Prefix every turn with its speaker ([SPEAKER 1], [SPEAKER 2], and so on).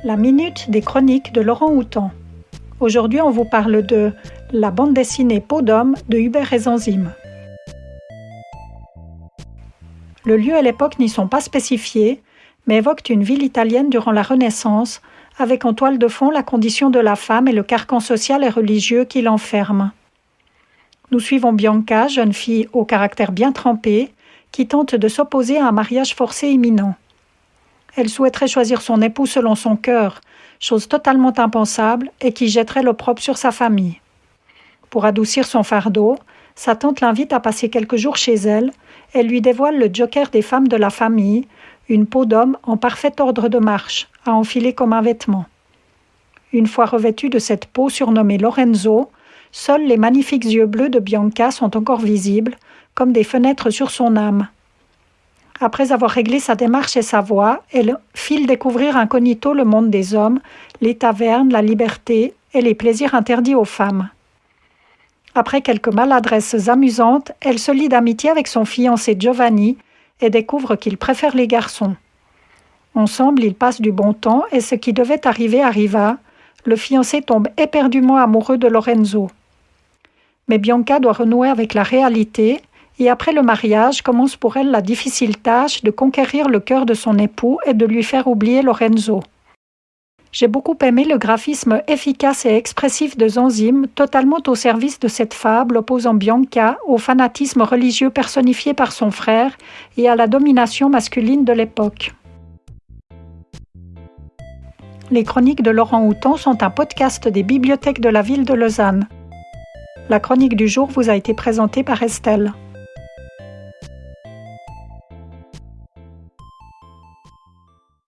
[SPEAKER 1] La minute des chroniques de Laurent Houtan. Aujourd'hui, on vous parle de la bande dessinée Peau d'homme de Hubert et Enzyme. Le lieu et l'époque n'y sont pas spécifiés, mais évoquent une ville italienne durant la Renaissance, avec en toile de fond la condition de la femme et le carcan social et religieux qui l'enferme. Nous suivons Bianca, jeune fille au caractère bien trempé, qui tente de s'opposer à un mariage forcé imminent. Elle souhaiterait choisir son époux selon son cœur, chose totalement impensable et qui jetterait l'opprobre sur sa famille. Pour adoucir son fardeau, sa tante l'invite à passer quelques jours chez elle et lui dévoile le joker des femmes de la famille, une peau d'homme en parfait ordre de marche, à enfiler comme un vêtement. Une fois revêtue de cette peau surnommée Lorenzo, seuls les magnifiques yeux bleus de Bianca sont encore visibles, comme des fenêtres sur son âme. Après avoir réglé sa démarche et sa voix, elle file découvrir incognito le monde des hommes, les tavernes, la liberté et les plaisirs interdits aux femmes. Après quelques maladresses amusantes, elle se lie d'amitié avec son fiancé Giovanni et découvre qu'il préfère les garçons. Ensemble, ils passent du bon temps et ce qui devait arriver arriva. Le fiancé tombe éperdument amoureux de Lorenzo. Mais Bianca doit renouer avec la réalité et après le mariage commence pour elle la difficile tâche de conquérir le cœur de son époux et de lui faire oublier Lorenzo. J'ai beaucoup aimé le graphisme efficace et expressif de Zanzim, totalement au service de cette fable opposant Bianca au fanatisme religieux personnifié par son frère et à la domination masculine de l'époque. Les chroniques de Laurent Houton sont un podcast des bibliothèques de la ville de Lausanne. La chronique du jour vous a été présentée par Estelle.